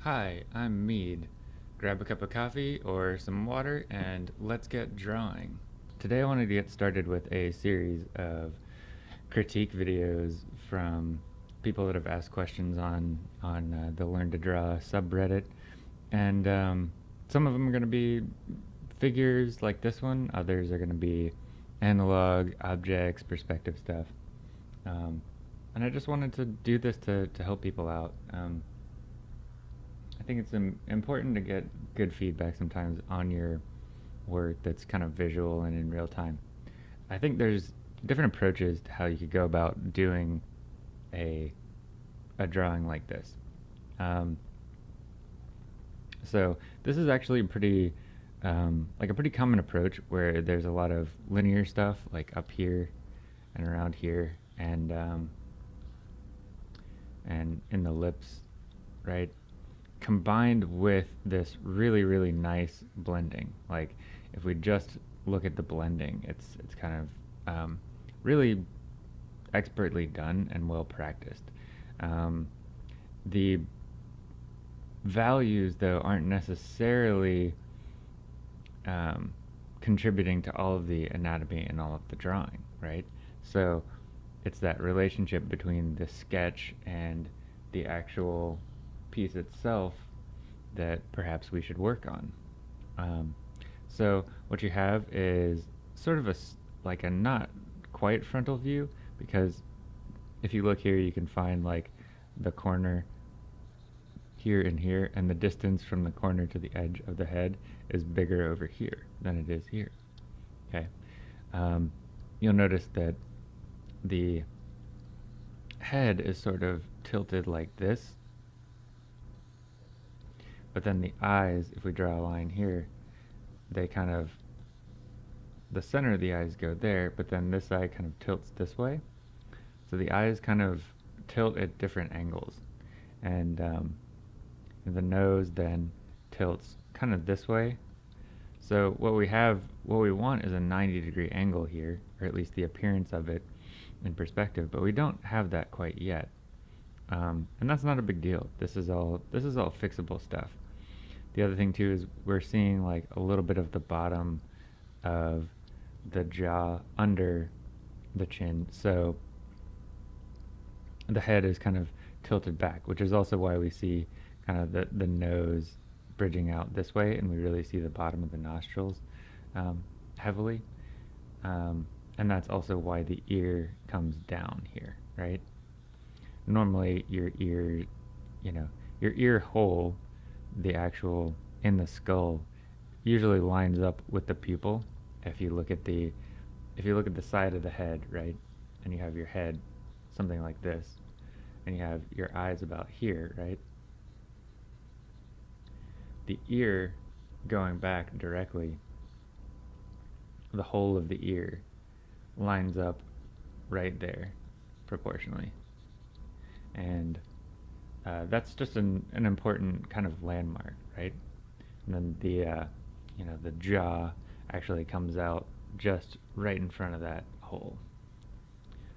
Hi, I'm Mead. Grab a cup of coffee or some water and let's get drawing. Today I wanted to get started with a series of critique videos from people that have asked questions on, on uh, the Learn to Draw subreddit. And um, some of them are going to be figures like this one, others are going to be analog, objects, perspective stuff. Um, and I just wanted to do this to, to help people out. Um, think it's important to get good feedback sometimes on your work that's kind of visual and in real time. I think there's different approaches to how you could go about doing a a drawing like this. Um, so this is actually pretty um, like a pretty common approach where there's a lot of linear stuff like up here and around here and um, and in the lips, right? Combined with this really, really nice blending. Like if we just look at the blending, it's, it's kind of um, really expertly done and well practiced. Um, the values though aren't necessarily um, contributing to all of the anatomy and all of the drawing, right? So it's that relationship between the sketch and the actual piece itself that perhaps we should work on. Um, so what you have is sort of a like a not quite frontal view because if you look here you can find like the corner here and here and the distance from the corner to the edge of the head is bigger over here than it is here okay um, you'll notice that the head is sort of tilted like this. But then the eyes, if we draw a line here, they kind of, the center of the eyes go there, but then this eye kind of tilts this way. So the eyes kind of tilt at different angles. And um, the nose then tilts kind of this way. So what we have, what we want is a 90 degree angle here, or at least the appearance of it in perspective, but we don't have that quite yet. Um, and that's not a big deal. This is all this is all fixable stuff. The other thing too is we're seeing like a little bit of the bottom of the jaw under the chin. So the head is kind of tilted back, which is also why we see kind of the, the nose bridging out this way and we really see the bottom of the nostrils um, heavily. Um, and that's also why the ear comes down here, right? Normally your ear, you know, your ear hole, the actual in the skull, usually lines up with the pupil. If you look at the, if you look at the side of the head, right, and you have your head something like this, and you have your eyes about here, right? The ear going back directly, the whole of the ear lines up right there proportionally. And uh, that's just an, an important kind of landmark, right? And then the, uh, you know, the jaw actually comes out just right in front of that hole.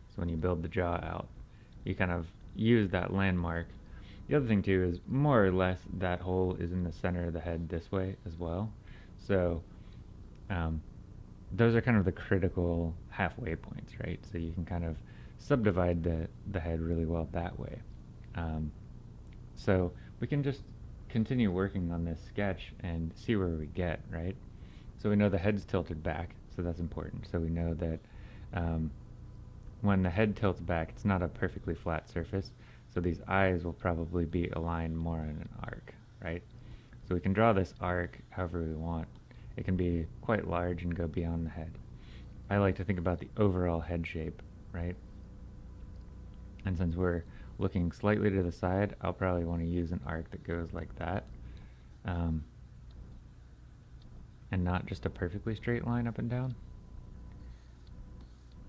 So when you build the jaw out, you kind of use that landmark. The other thing too is more or less that hole is in the center of the head this way as well. So um, those are kind of the critical halfway points, right? So you can kind of subdivide the, the head really well that way. Um, so we can just continue working on this sketch and see where we get, right? So we know the head's tilted back, so that's important. So we know that um, when the head tilts back, it's not a perfectly flat surface, so these eyes will probably be aligned more in an arc, right? So we can draw this arc however we want. It can be quite large and go beyond the head. I like to think about the overall head shape, right? And since we're looking slightly to the side, I'll probably want to use an arc that goes like that. Um, and not just a perfectly straight line up and down.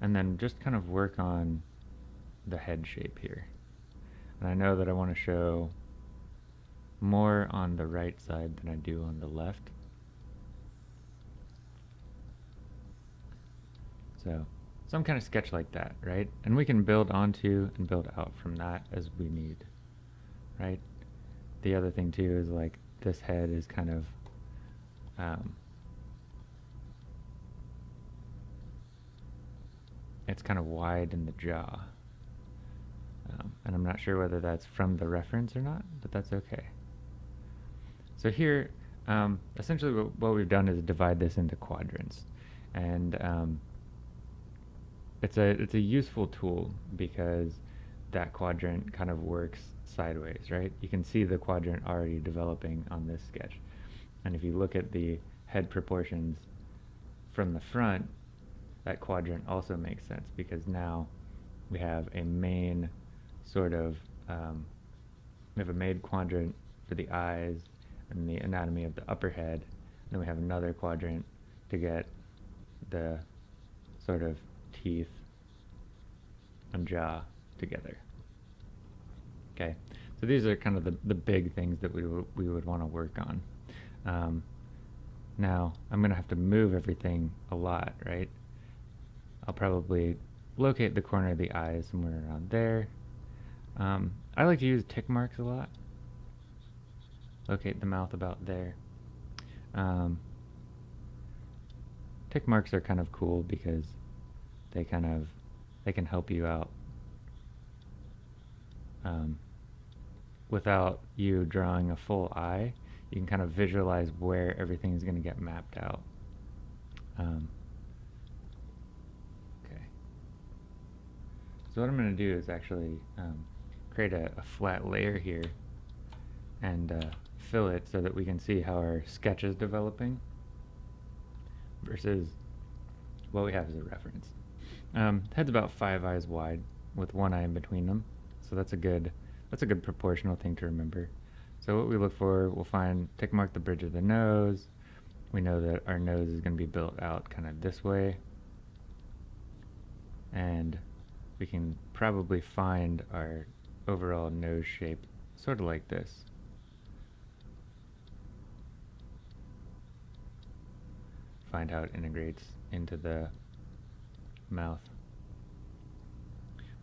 And then just kind of work on the head shape here. And I know that I want to show more on the right side than I do on the left. So some kind of sketch like that, right? And we can build onto and build out from that as we need, right? the other thing too is like this head is kind of um, it's kind of wide in the jaw. Um, and I'm not sure whether that's from the reference or not, but that's okay. So here, um, essentially what, what, we've done is divide this into quadrants. And um, it's a it's a useful tool because that quadrant kind of works sideways, right? You can see the quadrant already developing on this sketch. And if you look at the head proportions from the front, that quadrant also makes sense because now we have a main sort of, um, we have a main quadrant for the eyes and the anatomy of the upper head. And then we have another quadrant to get the sort of teeth and jaw together. Okay, so these are kind of the, the big things that we, we would want to work on. Um, now, I'm going to have to move everything a lot, right? I'll probably locate the corner of the eye somewhere around there. Um, I like to use tick marks a lot. Locate the mouth about there. Um, tick marks are kind of cool because they kind of they can help you out um, without you drawing a full eye. You can kind of visualize where everything is going to get mapped out. Um, okay. So what I'm going to do is actually um, create a, a, flat layer here and uh, fill it so that we can see how our sketch is developing versus what we have as a reference. Um, head's about five eyes wide with one eye in between them, so that's a good that's a good proportional thing to remember. So what we look for, we'll find tick mark the bridge of the nose. We know that our nose is going to be built out kind of this way, and we can probably find our overall nose shape sort of like this. find how it integrates into the mouth.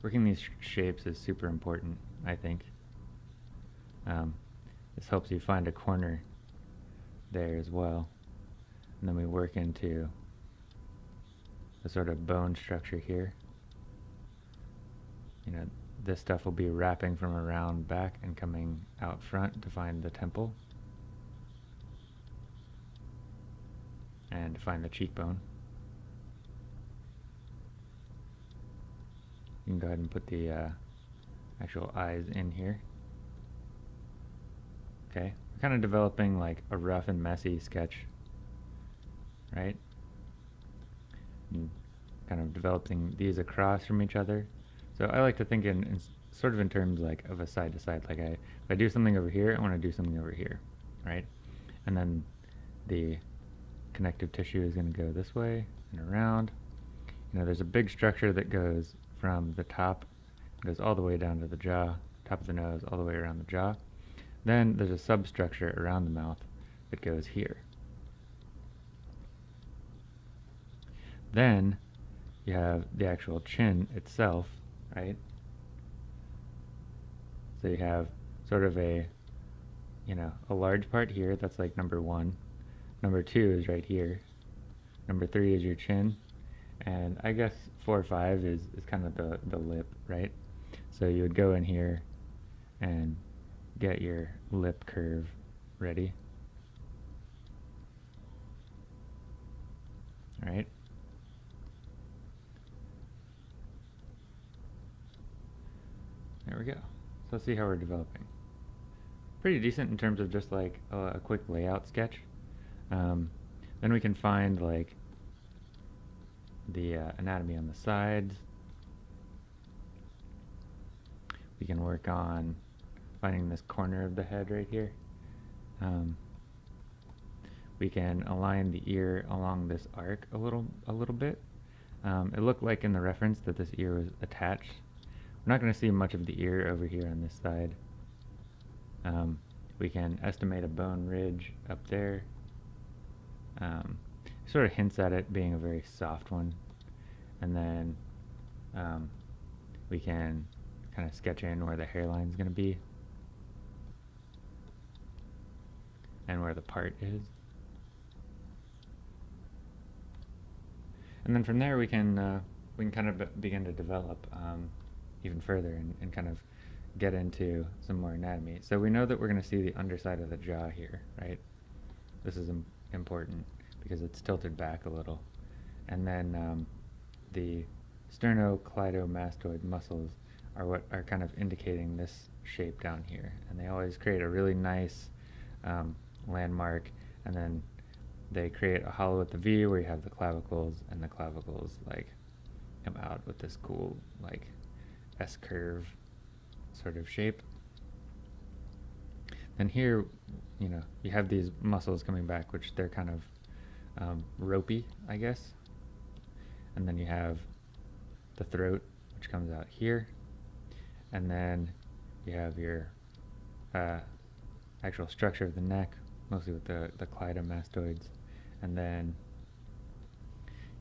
Working these sh shapes is super important, I think. Um, this helps you find a corner there as well. And then we work into the sort of bone structure here. You know, this stuff will be wrapping from around back and coming out front to find the temple. and to find the cheekbone. You can go ahead and put the uh, actual eyes in here. Okay, we're kind of developing like a rough and messy sketch, right? And kind of developing these across from each other. So I like to think in, in sort of in terms like of a side to side. Like I, if I do something over here, I want to do something over here, right? And then the connective tissue is going to go this way and around. You know, there's a big structure that goes from the top, goes all the way down to the jaw, top of the nose, all the way around the jaw. Then there's a substructure around the mouth that goes here. Then you have the actual chin itself, right? So you have sort of a, you know, a large part here, that's like number one, Number two is right here. Number three is your chin. And I guess four or five is, is kind of the, the lip, right? So you would go in here and get your lip curve ready. Alright. There we go. So let's see how we're developing. Pretty decent in terms of just like a, a quick layout sketch. Um, then we can find like the uh, anatomy on the sides. We can work on finding this corner of the head right here. Um, we can align the ear along this arc a little a little bit. Um, it looked like in the reference that this ear was attached. We're not going to see much of the ear over here on this side. Um, we can estimate a bone ridge up there um, sort of hints at it being a very soft one. And then um, we can kind of sketch in where the hairline is going to be. and where the part is. And then from there we can uh, we can kind of begin to develop um, even further and, and kind of get into some more anatomy. So we know that we're going to see the underside of the jaw here, right? This is Im important because it's tilted back a little. And then um, the sternocleidomastoid muscles are what are kind of indicating this shape down here. And they always create a really nice um, landmark and then they create a hollow at the V where you have the clavicles and the clavicles like come out with this cool like S curve sort of shape. Then here, you know, you have these muscles coming back, which they're kind of um, ropey, I guess. And then you have the throat, which comes out here. And then you have your uh, actual structure of the neck, mostly with the, the cleidomastoids. And then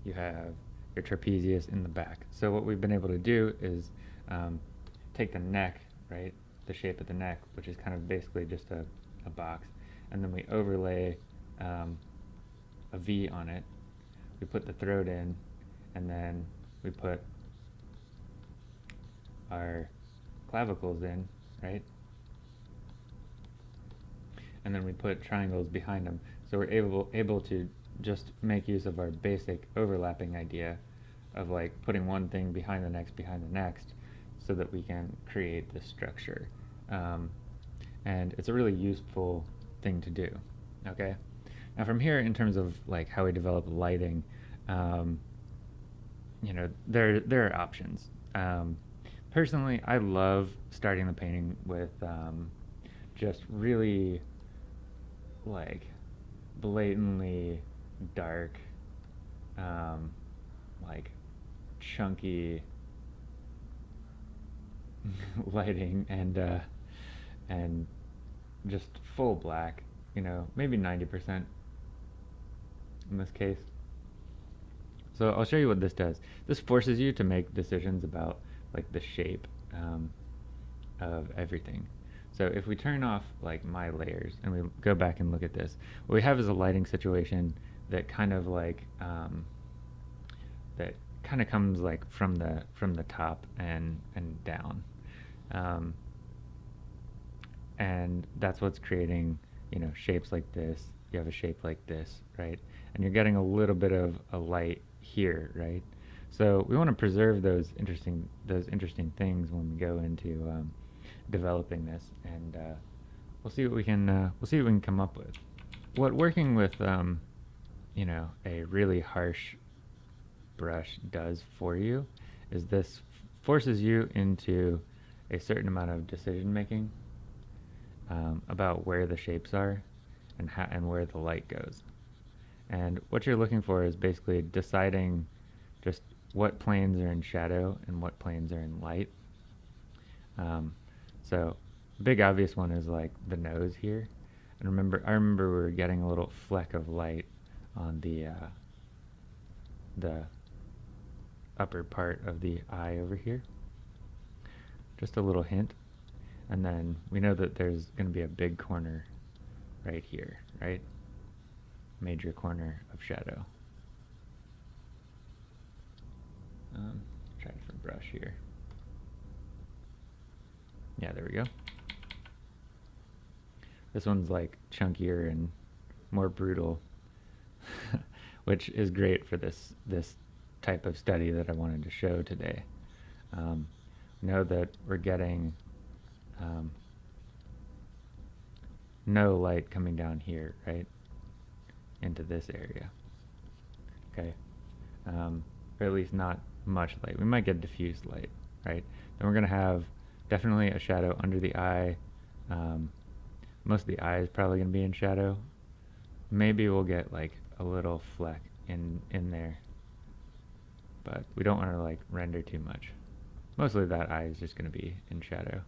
you have your trapezius in the back. So what we've been able to do is um, take the neck, right, the shape of the neck, which is kind of basically just a, a box, and then we overlay um, a V on it. We put the throat in, and then we put our clavicles in, right? And then we put triangles behind them. So we're able, able to just make use of our basic overlapping idea of like putting one thing behind the next behind the next so that we can create this structure. Um, and it's a really useful thing to do, okay? Now from here, in terms of like how we develop lighting, um, you know, there, there are options. Um, personally, I love starting the painting with um, just really like blatantly dark, um, like chunky lighting and uh, and just full black, you know, maybe 90% in this case. So I'll show you what this does. This forces you to make decisions about like the shape um, of everything. So if we turn off like my layers and we go back and look at this, what we have is a lighting situation that kind of like um, that kind of comes like from the from the top and and down um, and that's what's creating you know shapes like this you have a shape like this right and you're getting a little bit of a light here right so we want to preserve those interesting those interesting things when we go into um, developing this and uh, we'll see what we can uh, we'll see what we can come up with what working with um, you know a really harsh brush does for you is this forces you into a certain amount of decision making um, about where the shapes are and how and where the light goes. And what you're looking for is basically deciding just what planes are in shadow and what planes are in light. Um, so big obvious one is like the nose here. And remember, I remember we were getting a little fleck of light on the uh, the upper part of the eye over here. Just a little hint. And then we know that there's going to be a big corner right here, right? Major corner of shadow. Um, try a different brush here. Yeah, there we go. This one's like chunkier and more brutal, which is great for this this type of study that I wanted to show today. Um, know that we're getting um, no light coming down here, right, into this area. Okay, um, or at least not much light. We might get diffused light, right? Then we're going to have definitely a shadow under the eye. Um, most of the eye is probably going to be in shadow. Maybe we'll get like a little fleck in in there but we don't want to like render too much. Mostly that eye is just going to be in shadow.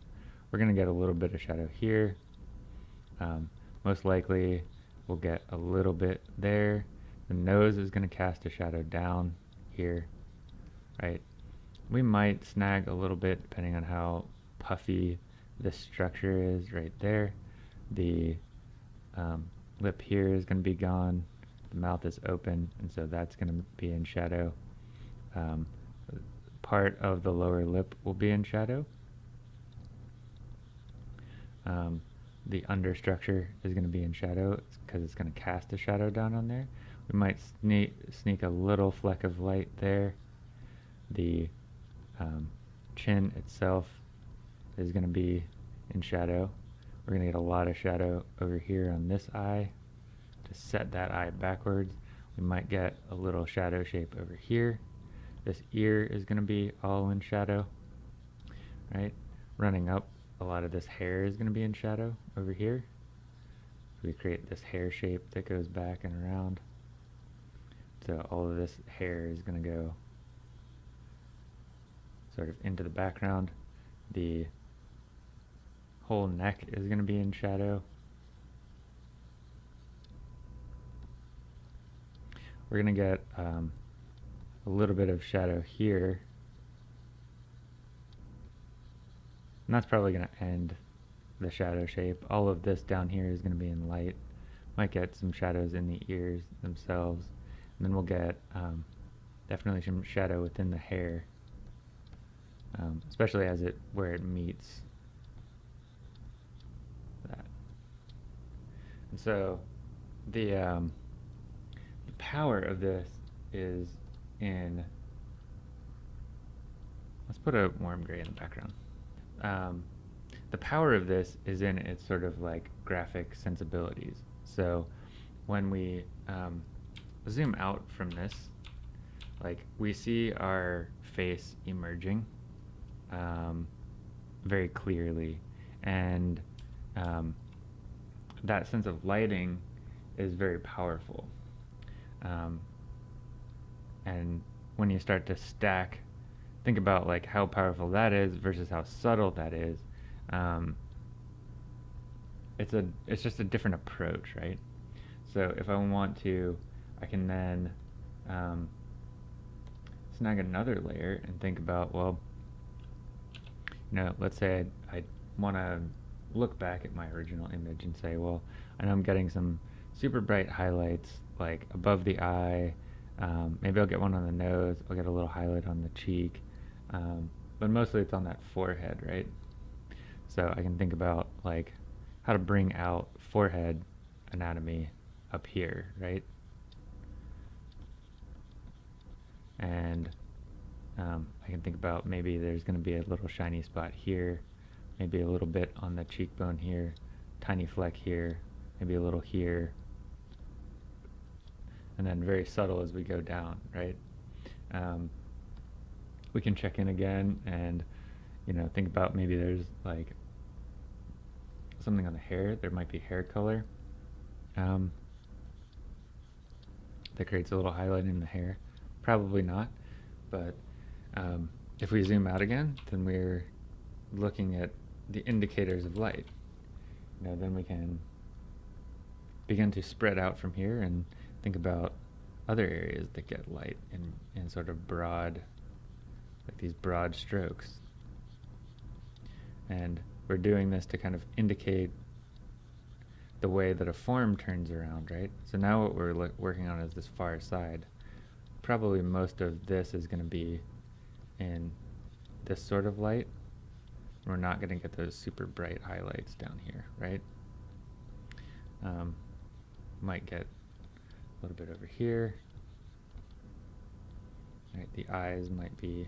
We're going to get a little bit of shadow here. Um, most likely we'll get a little bit there. The nose is going to cast a shadow down here, right? We might snag a little bit depending on how puffy this structure is right there. The um, lip here is going to be gone. The mouth is open, and so that's going to be in shadow. Um, part of the lower lip will be in shadow. Um, the understructure is going to be in shadow because it's going to cast a shadow down on there. We might sneak, sneak a little fleck of light there. The um, chin itself is going to be in shadow. We're going to get a lot of shadow over here on this eye to set that eye backwards. We might get a little shadow shape over here. This ear is going to be all in shadow, right? Running up, a lot of this hair is going to be in shadow over here. We create this hair shape that goes back and around. So all of this hair is going to go sort of into the background. The whole neck is going to be in shadow. We're going to get um, a little bit of shadow here. And that's probably going to end the shadow shape. All of this down here is going to be in light. Might get some shadows in the ears themselves. And then we'll get um, definitely some shadow within the hair, um, especially as it where it meets that. And so the um, the power of this is in let's put a warm gray in the background. The power of this is in its sort of like graphic sensibilities. So when we um, zoom out from this, like we see our face emerging um, very clearly, and um, that sense of lighting is very powerful. Um, and when you start to stack, think about like how powerful that is versus how subtle that is. Um, it's a it's just a different approach, right? So if I want to I can then um, snag another layer and think about, well, you know, let's say I, I want to look back at my original image and say, well, I know I'm getting some super bright highlights like above the eye. Um, maybe I'll get one on the nose. I'll get a little highlight on the cheek. Um, but mostly it's on that forehead, right? So I can think about like how to bring out forehead anatomy up here, right? and um, I can think about maybe there's going to be a little shiny spot here, maybe a little bit on the cheekbone here, tiny fleck here, maybe a little here, and then very subtle as we go down, right? Um, we can check in again and, you know, think about maybe there's like something on the hair, there might be hair color um, that creates a little highlight in the hair. Probably not, but um, if we zoom out again, then we're looking at the indicators of light. Know, then we can begin to spread out from here and think about other areas that get light in, in sort of broad, like these broad strokes. And we're doing this to kind of indicate the way that a form turns around, right? So now what we're working on is this far side probably most of this is going to be in this sort of light. We're not going to get those super bright highlights down here, right? Um, might get a little bit over here. Right, the eyes might be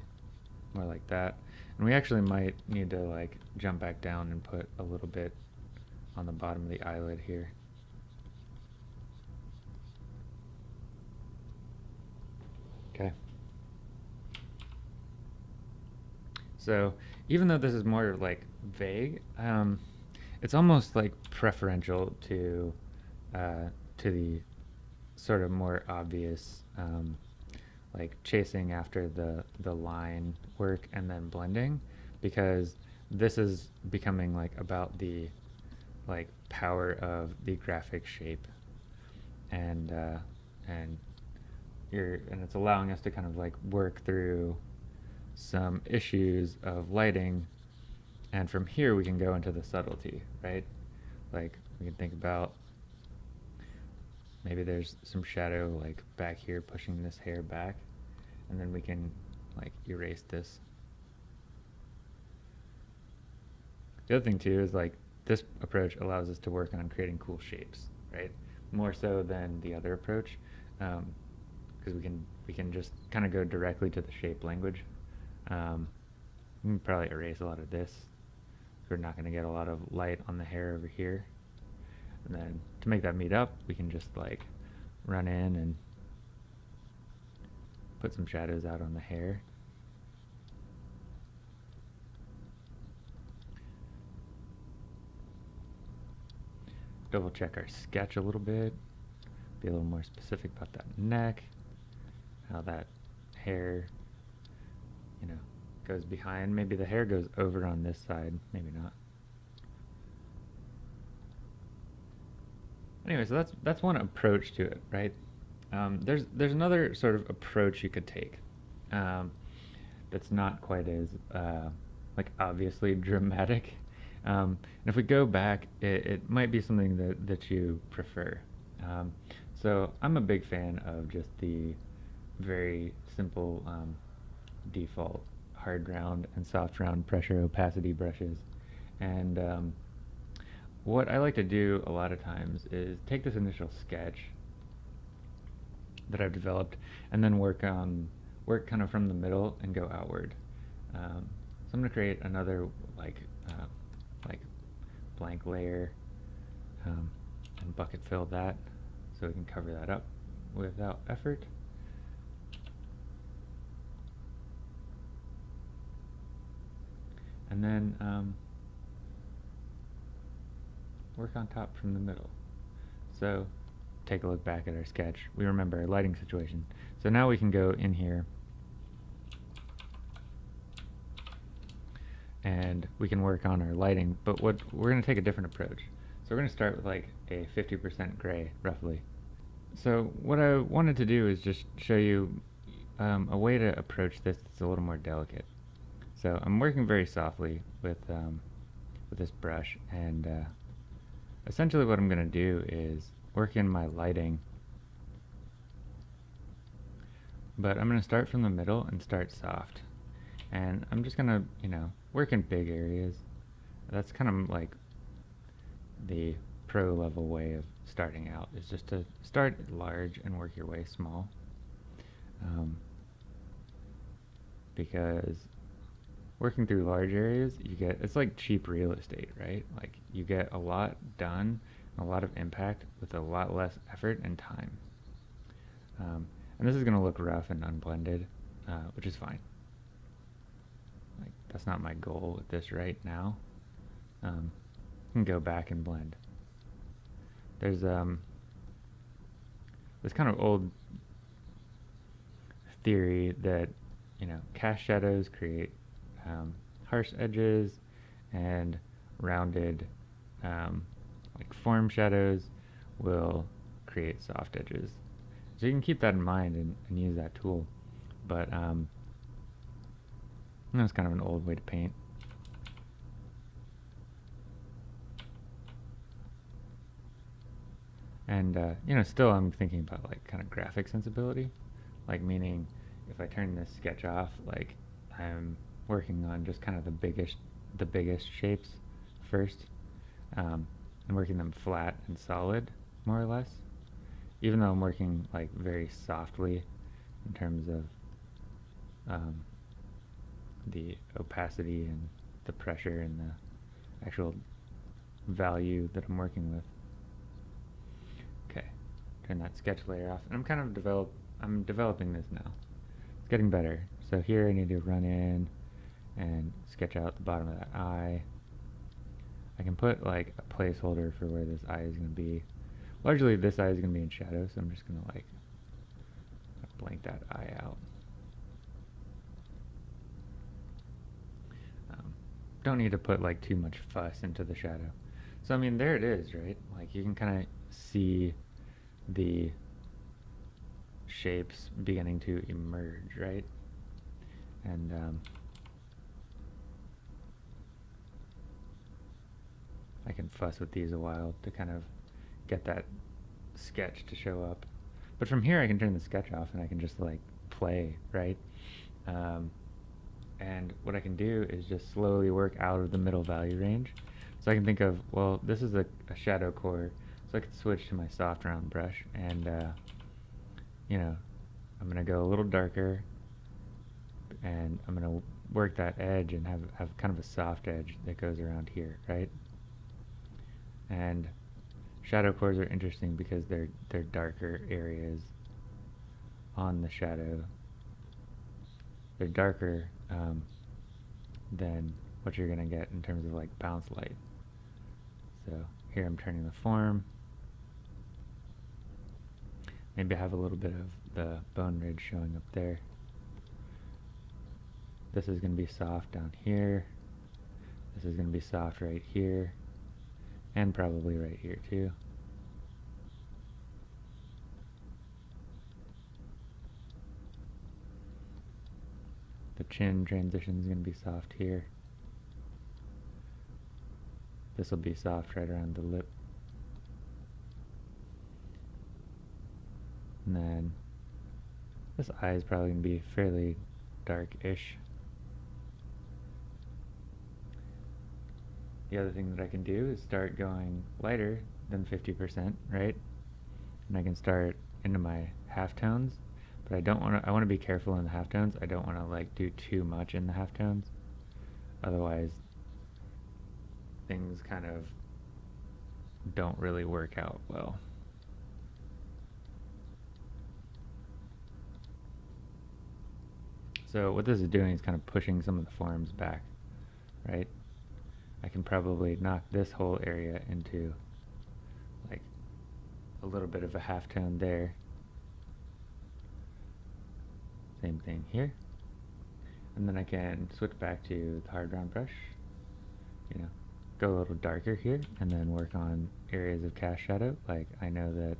more like that. And we actually might need to like jump back down and put a little bit on the bottom of the eyelid here. Okay. So even though this is more like vague, um, it's almost like preferential to uh, to the sort of more obvious, um, like chasing after the the line work and then blending, because this is becoming like about the like power of the graphic shape. And uh, and you're and it's allowing us to kind of like work through some issues of lighting. And from here we can go into the subtlety right? Like we can think about maybe there's some shadow like back here pushing this hair back. And then we can like erase this. The other thing too is like this approach allows us to work on creating cool shapes, right? More so than the other approach, because um, we can we can just kind of go directly to the shape language. Um, we can probably erase a lot of this. We're not going to get a lot of light on the hair over here. And then to make that meet up, we can just like run in and put some shadows out on the hair. Double check our sketch a little bit, be a little more specific about that neck, how that hair, you know, goes behind. Maybe the hair goes over on this side, maybe not. Anyway, so that's that's one approach to it, right? Um, there's there's another sort of approach you could take um, that's not quite as uh, like obviously dramatic. Um, and if we go back, it, it, might be something that, that you prefer. Um, so I'm a big fan of just the very simple um, default hard round and soft round pressure opacity brushes. And um, what I like to do a lot of times is take this initial sketch that I've developed and then work on work kind of from the middle and go outward. Um, so I'm to create another like uh, like blank layer um, and bucket fill that so we can cover that up without effort. And then um, work on top from the middle. So take a look back at our sketch. We remember our lighting situation. So now we can go in here and we can work on our lighting, but what we're going to take a different approach. So we're going to start with like a 50% gray, roughly. So what I wanted to do is just show you um, a way to approach this that's a little more delicate. So I'm working very softly with, um, with this brush, and uh, essentially what I'm going to do is work in my lighting, but I'm going to start from the middle and start soft. And I'm just going to, you know, work in big areas. That's kind of like the pro level way of starting out, is just to start large and work your way small. Um, because working through large areas, you get, it's like cheap real estate, right? Like you get a lot done, a lot of impact with a lot less effort and time. Um, and this is going to look rough and unblended, uh, which is fine. Like that's not my goal with this right now. Um, can go back and blend. There's um, this kind of old theory that you know cast shadows create um, harsh edges and rounded um, form shadows will create soft edges. So you can keep that in mind and, and use that tool. But um, that's kind of an old way to paint. And, uh, you know, still I'm thinking about, like, kind of graphic sensibility. Like, meaning, if I turn this sketch off, like, I'm working on just kind of the biggest the biggest shapes first um, and working them flat and solid more or less. Even though I'm working like very softly in terms of um, the opacity and the pressure and the actual value that I'm working with. Okay turn that sketch layer off. And I'm kind of develop I'm developing this now. It's getting better. So here I need to run in and sketch out the bottom of that eye. I can put like a placeholder for where this eye is going to be. Largely this eye is going to be in shadow, so I'm just going to like blank that eye out. Um, don't need to put like too much fuss into the shadow. So I mean there it is, right? Like you can kind of see the shapes beginning to emerge, right? And um, I can fuss with these a while to kind of get that sketch to show up. But from here I can turn the sketch off and I can just like play, right? Um, and what I can do is just slowly work out of the middle value range. So I can think of, well, this is a, a shadow core, so I could switch to my soft round brush and, uh, you know, I'm going to go a little darker and I'm going to work that edge and have, have kind of a soft edge that goes around here, right? And shadow cores are interesting because they're, they're darker areas on the shadow. They're darker um, than what you're going to get in terms of like bounce light. So here I'm turning the form. Maybe I have a little bit of the bone ridge showing up there. This is going to be soft down here. This is going to be soft right here. And probably right here too. The chin transition is going to be soft here. This will be soft right around the lip. And then this eye is probably going to be fairly dark-ish. The other thing that I can do is start going lighter than 50%, right? And I can start into my halftones, but I don't want to, I want to be careful in the halftones. I don't want to like do too much in the halftones. Otherwise, things kind of don't really work out well. So what this is doing is kind of pushing some of the forms back, right? I can probably knock this whole area into like a little bit of a half tone there. Same thing here. And then I can switch back to the hard round brush, you know, go a little darker here and then work on areas of cast shadow. Like I know that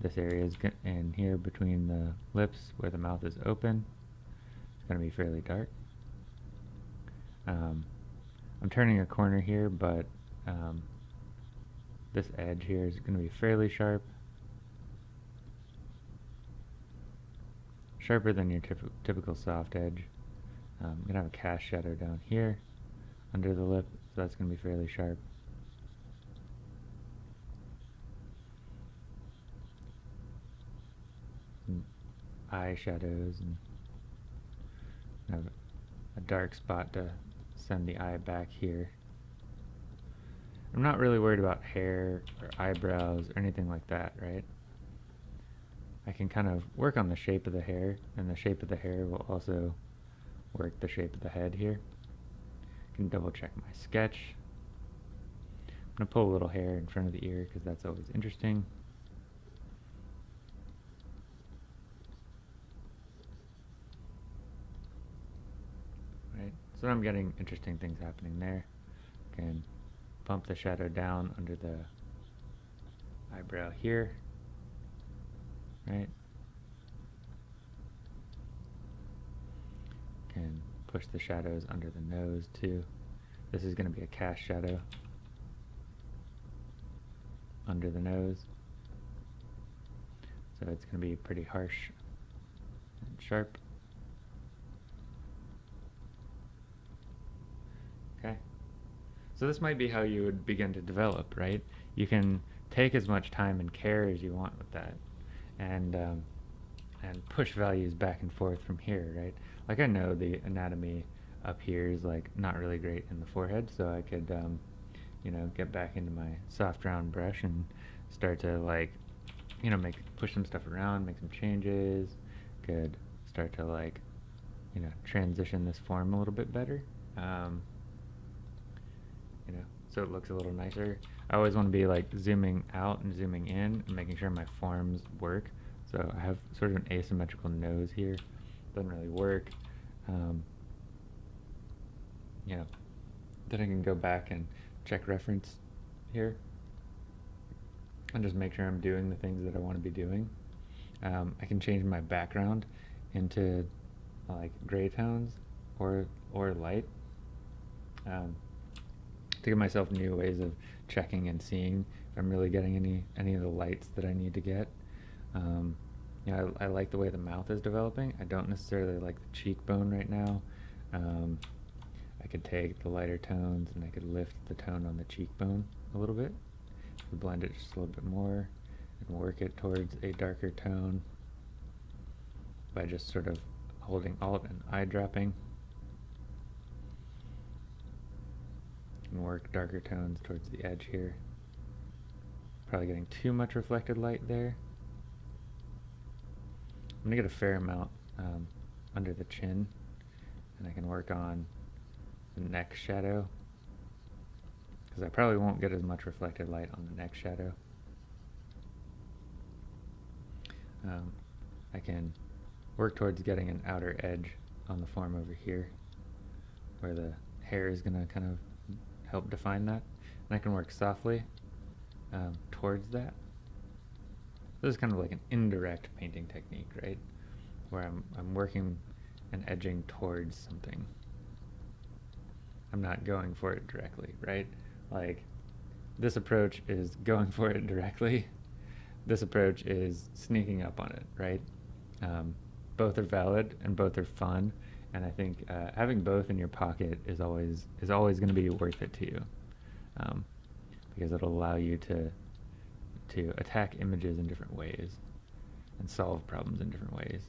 this area is in here between the lips where the mouth is open It's going to be fairly dark. Um, I'm turning a corner here, but um, this edge here is going to be fairly sharp. Sharper than your typical soft edge. Um, I'm going to have a cast shadow down here under the lip, so that's going to be fairly sharp. eye shadows and a dark spot to send the eye back here. I'm not really worried about hair or eyebrows or anything like that, right? I can kind of work on the shape of the hair, and the shape of the hair will also work the shape of the head here. I can double check my sketch. I'm going to pull a little hair in front of the ear because that's always interesting. So I'm getting interesting things happening there. Can bump the shadow down under the eyebrow here, right? Can push the shadows under the nose too. This is going to be a cast shadow under the nose. So it's going to be pretty harsh and sharp. So this might be how you would begin to develop, right? You can take as much time and care as you want with that, and um, and push values back and forth from here, right? Like I know the anatomy up here is like not really great in the forehead, so I could, um, you know, get back into my soft round brush and start to like, you know, make push some stuff around, make some changes. Could start to like, you know, transition this form a little bit better. Um, so it looks a little nicer. I always want to be like zooming out and zooming in and making sure my forms work. So I have sort of an asymmetrical nose here. Doesn't really work. Um, you know, then I can go back and check reference here and just make sure I'm doing the things that I want to be doing. Um, I can change my background into like gray tones or or light. Um, to give myself new ways of checking and seeing if I'm really getting any any of the lights that I need to get. Um, you know, I, I like the way the mouth is developing. I don't necessarily like the cheekbone right now. Um, I could take the lighter tones and I could lift the tone on the cheekbone a little bit. Blend it just a little bit more and work it towards a darker tone by just sort of holding Alt and eye dropping. And work darker tones towards the edge here. Probably getting too much reflected light there. I'm going to get a fair amount um, under the chin and I can work on the neck shadow because I probably won't get as much reflected light on the neck shadow. Um, I can work towards getting an outer edge on the form over here where the hair is going to kind of help define that. And I can work softly um, towards that. This is kind of like an indirect painting technique, right? Where I'm, I'm working and edging towards something. I'm not going for it directly, right? Like, this approach is going for it directly. This approach is sneaking up on it, right? Um, both are valid and both are fun, and I think uh, having both in your pocket is always is always going to be worth it to you, um, because it'll allow you to to attack images in different ways and solve problems in different ways.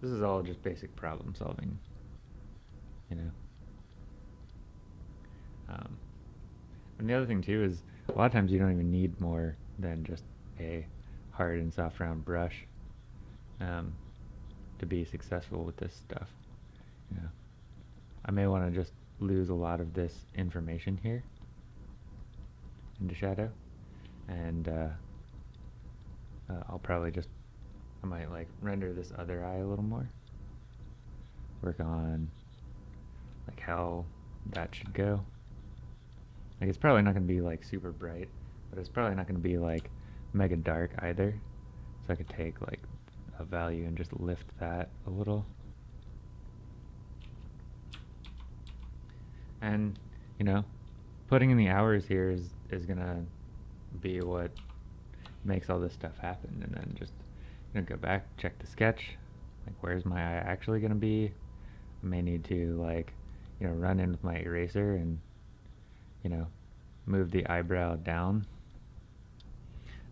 This is all just basic problem solving, you know. Um, and the other thing too is a lot of times you don't even need more than just a hard and soft round brush um, to be successful with this stuff. Know, I may want to just lose a lot of this information here into shadow, and uh, uh, I'll probably just I might like render this other eye a little more. Work on like how that should go. Like it's probably not going to be like super bright, but it's probably not going to be like mega dark either. So I could take like a value and just lift that a little. And, you know, putting in the hours here is, is to be what makes all this stuff happen. And then just you know, go back, check the sketch. Like, where's my eye actually to be? I may need to, like, you know, run in with my eraser and you know, move the eyebrow down.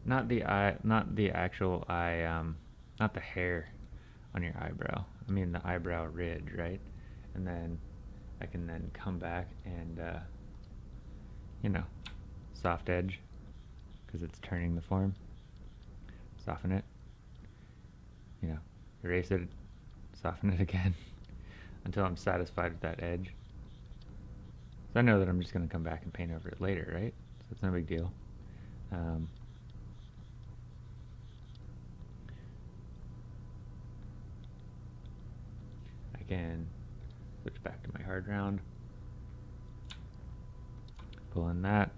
Not the eye, not the actual eye, um, not the hair on your eyebrow. I mean the eyebrow ridge, right? And then I can then come back and, uh, you know, soft edge because it's turning the form. Soften it. You know, erase it, soften it again until I'm satisfied with that edge. So I know that I'm just going to come back and paint over it later, right? So it's no big deal. Um, I can switch back to my hard round. Pull in that.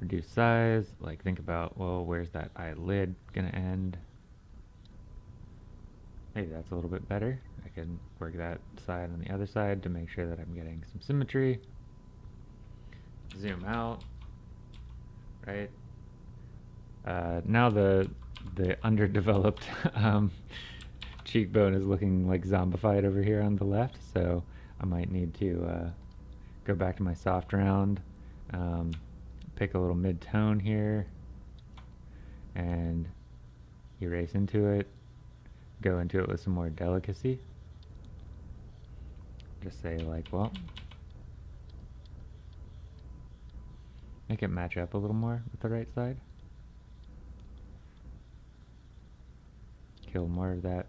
Reduce size. Like think about, well, where's that eyelid to end? Maybe that's a little bit better. I can work that side on the other side to make sure that I'm getting some symmetry zoom out, right? Uh, now the the underdeveloped um, cheekbone is looking like zombified over here on the left, so I might need to uh, go back to my soft round, um, pick a little mid-tone here, and erase into it, go into it with some more delicacy. Just say like, well, Make it match up a little more with the right side. Kill more of that.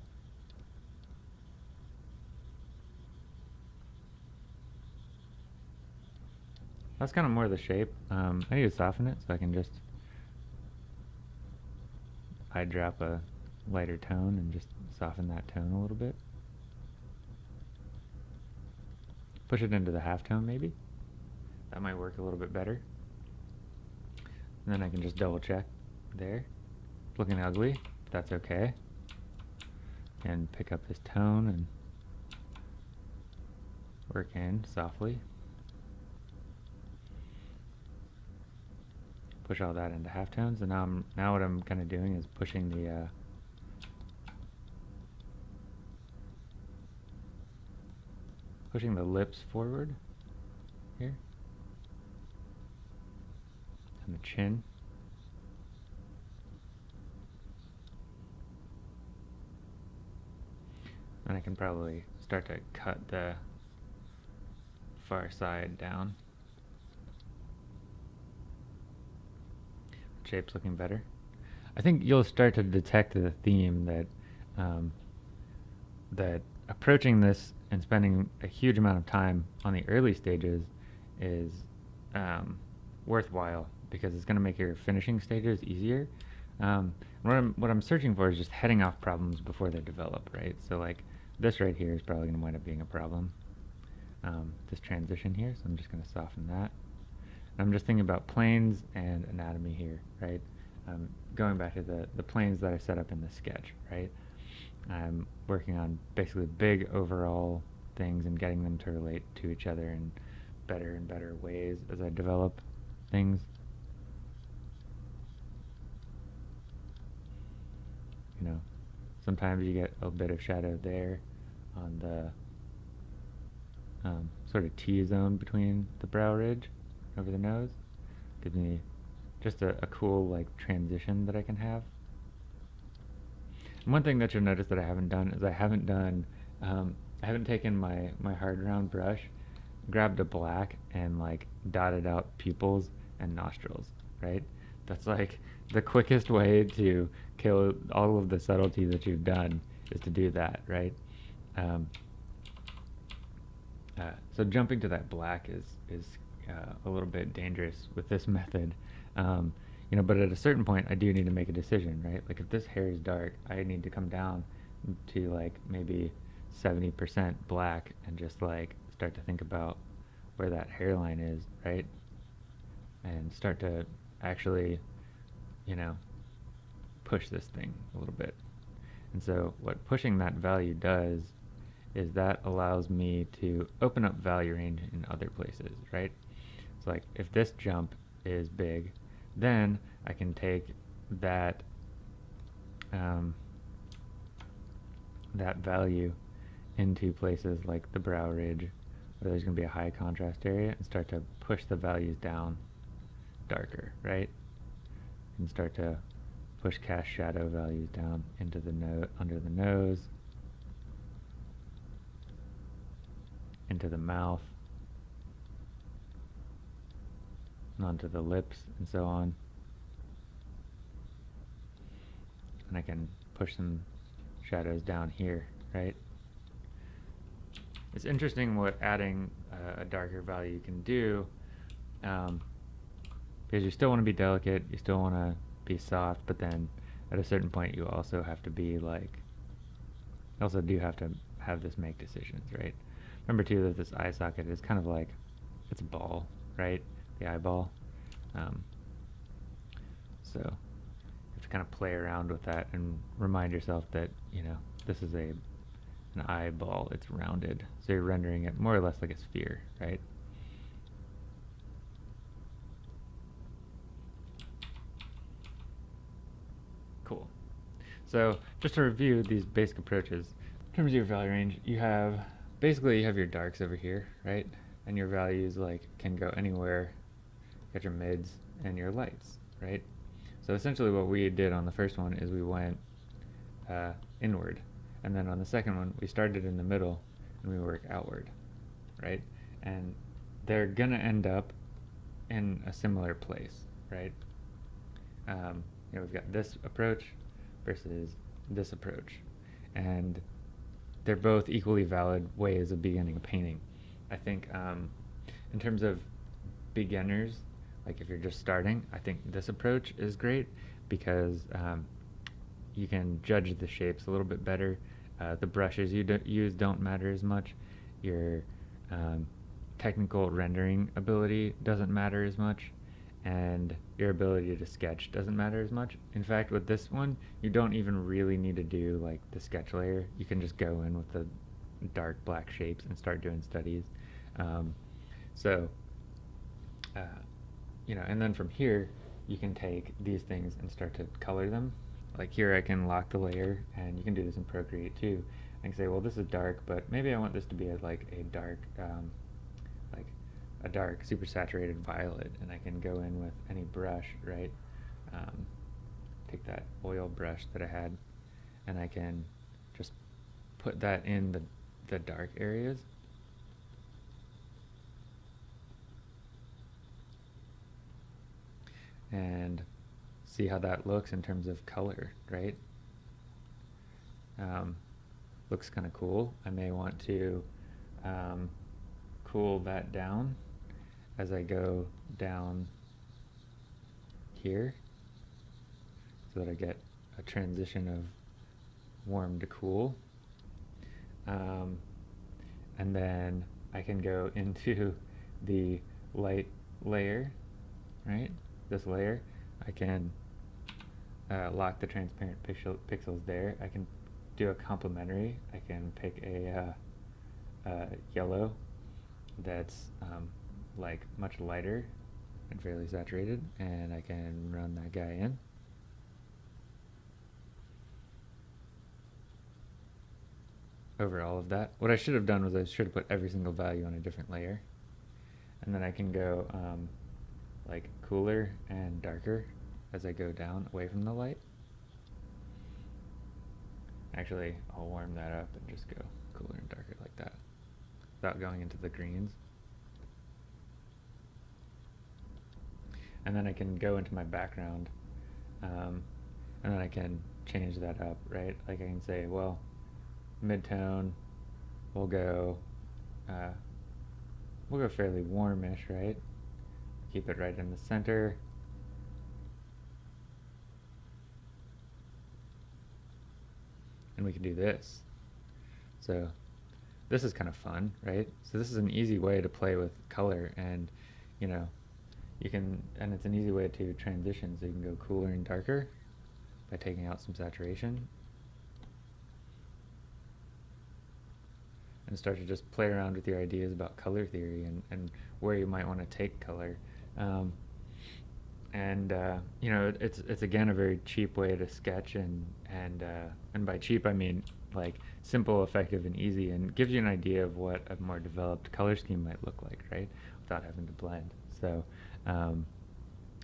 That's kind of more of the shape. Um, I need to soften it so I can just eye drop a lighter tone and just soften that tone a little bit. Push it into the half tone maybe. That might work a little bit better. And then I can just double check there. Looking ugly, that's okay. And pick up this tone and work in softly. Push all that into half tones. and now I'm now what I'm kind of doing is pushing the uh, pushing the lips forward here and the chin. And I can probably start to cut the far side down. Shape's looking better. I think you'll start to detect the theme that um, that approaching this and spending a huge amount of time on the early stages is um, worthwhile because it's going to make your finishing stages easier. Um, what I'm what I'm searching for is just heading off problems before they develop, right? So like this right here is probably going to wind up being a problem. Um, this transition here, so I'm just going to soften that. I'm just thinking about planes and anatomy here, right? Um, going back to the, the planes that I set up in the sketch, right? I'm working on basically big overall things and getting them to relate to each other in better and better ways as I develop things. You know, sometimes you get a bit of shadow there on the um, sort of T-zone between the brow ridge over the nose. Gives me just a, a cool like transition that I can have. And one thing that you'll notice that I haven't done is I haven't done, um, I haven't taken my, my hard round brush, grabbed a black and like dotted out pupils and nostrils, right? That's like the quickest way to kill all of the subtlety that you've done is to do that, right? Um, uh, so jumping to that black is is uh, a little bit dangerous with this method. Um, you know, but at a certain point, I do need to make a decision, right? Like if this hair is dark, I need to come down to like maybe 70% black and just like start to think about where that hairline is, right? And start to actually, you know, push this thing a little bit. And so what pushing that value does is that allows me to open up value range in other places, right? Like if this jump is big, then I can take that um, that value into places like the brow ridge where there's going to be a high contrast area and start to push the values down darker, right? And start to push cast shadow values down into the no under the nose, into the mouth, and onto the lips, and so on. And I can push some shadows down here, right? It's interesting what adding uh, a darker value can do, um, because you still want to be delicate, you still want to be soft, but then at a certain point you also have to be like, also do have to have this make decisions, right? Remember too that this eye socket is kind of like, it's a ball, right? The eyeball. Um, so you have to kind of play around with that and remind yourself that, you know, this is a an eyeball, it's rounded. So you're rendering it more or less like a sphere, right? Cool. So just to review these basic approaches, in terms of your value range, you have basically you have your darks over here, right? And your values like can go anywhere. Got your mids and your lights, right? So essentially what we did on the first one is we went uh, inward. And then on the second one, we started in the middle and we work outward, right? And they're gonna end up in a similar place, right? Um, you know, we've got this approach versus this approach. And they're both equally valid ways of beginning a painting. I think um, in terms of beginners, like if you're just starting, I think this approach is great because um, you can judge the shapes a little bit better. Uh, the brushes you do use don't matter as much. Your um, technical rendering ability doesn't matter as much and your ability to sketch doesn't matter as much. In fact, with this one, you don't even really need to do like the sketch layer. You can just go in with the dark black shapes and start doing studies. Um, so, uh, you know, and then from here, you can take these things and start to color them. Like here I can lock the layer, and you can do this in Procreate too. I can say, well, this is dark, but maybe I want this to be a, like a dark, um, like a dark, super saturated violet, and I can go in with any brush, right? Um, take that oil brush that I had, and I can just put that in the, the dark areas. And see how that looks in terms of color, right? Um, looks kind of cool. I may want to um, cool that down as I go down here so that I get a transition of warm to cool. Um, and then I can go into the light layer, right? This layer. I can uh, lock the transparent pixel pixels there. I can do a complementary. I can pick a uh, uh, yellow that's um, like much lighter and fairly saturated, and I can run that guy in. over all of that. What I should have done was I should have put every single value on a different layer. And then I can go um, like cooler and darker as I go down away from the light. Actually, I'll warm that up and just go cooler and darker like that without going into the greens. And then I can go into my background um, and then I can change that up, right? Like I can say, well, midtone. We'll go, uh, we'll go fairly warmish, right? Keep it right in the center. And we can do this. So this is kind of fun, right? So this is an easy way to play with color and, you know, you can, and it's an easy way to transition. So you can go cooler and darker by taking out some saturation and start to just play around with your ideas about color theory and, and where you might want to take color. Um, and uh, you know, it's it's again a very cheap way to sketch, and and uh, and by cheap I mean like simple, effective, and easy, and gives you an idea of what a more developed color scheme might look like, right? Without having to blend. So. Um,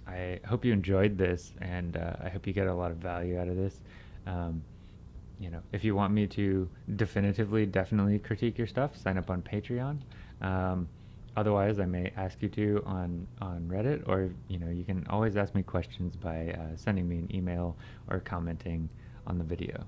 I hope you enjoyed this, and uh, I hope you get a lot of value out of this. Um, you know, if you want me to definitively, definitely critique your stuff, sign up on Patreon. Um, otherwise, I may ask you to on on Reddit, or you know, you can always ask me questions by uh, sending me an email or commenting on the video.